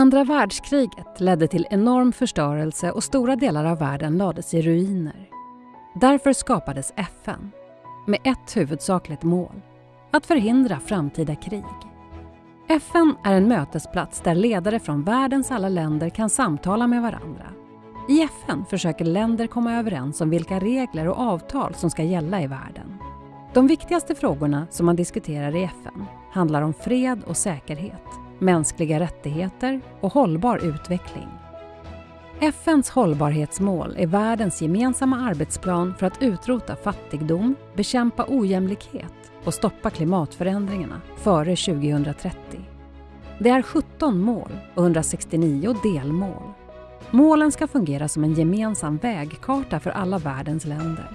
Andra världskriget ledde till enorm förstörelse och stora delar av världen lades i ruiner. Därför skapades FN med ett huvudsakligt mål, att förhindra framtida krig. FN är en mötesplats där ledare från världens alla länder kan samtala med varandra. I FN försöker länder komma överens om vilka regler och avtal som ska gälla i världen. De viktigaste frågorna som man diskuterar i FN handlar om fred och säkerhet, mänskliga rättigheter och hållbar utveckling. FNs hållbarhetsmål är världens gemensamma arbetsplan för att utrota fattigdom, bekämpa ojämlikhet och stoppa klimatförändringarna före 2030. Det är 17 mål och 169 delmål. Målen ska fungera som en gemensam vägkarta för alla världens länder.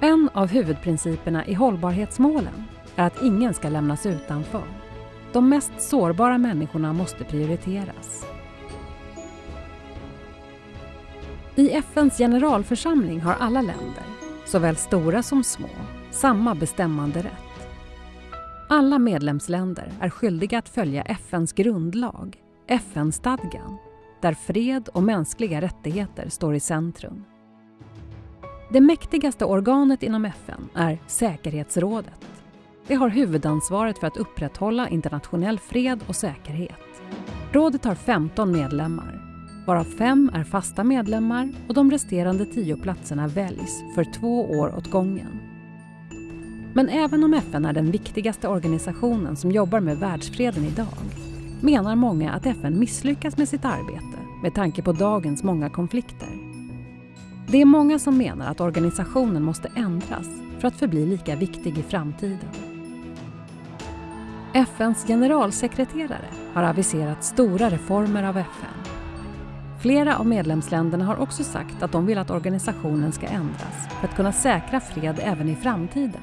En av huvudprinciperna i hållbarhetsmålen är att ingen ska lämnas utanför. De mest sårbara människorna måste prioriteras. I FNs generalförsamling har alla länder, såväl stora som små, samma bestämmande rätt. Alla medlemsländer är skyldiga att följa FNs grundlag, FN-stadgan, där fred och mänskliga rättigheter står i centrum. Det mäktigaste organet inom FN är säkerhetsrådet. Det har huvudansvaret för att upprätthålla internationell fred och säkerhet. Rådet har 15 medlemmar, varav fem är fasta medlemmar och de resterande tio platserna väljs för två år åt gången. Men även om FN är den viktigaste organisationen som jobbar med världsfreden idag menar många att FN misslyckas med sitt arbete med tanke på dagens många konflikter. Det är många som menar att organisationen måste ändras för att förbli lika viktig i framtiden. FNs generalsekreterare har aviserat stora reformer av FN. Flera av medlemsländerna har också sagt att de vill att organisationen ska ändras för att kunna säkra fred även i framtiden.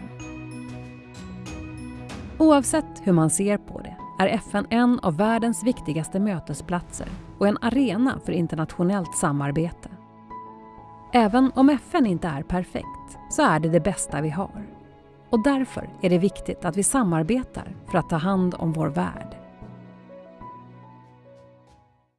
Oavsett hur man ser på det är FN en av världens viktigaste mötesplatser och en arena för internationellt samarbete. Även om FN inte är perfekt så är det det bästa vi har. Och därför är det viktigt att vi samarbetar för att ta hand om vår värld.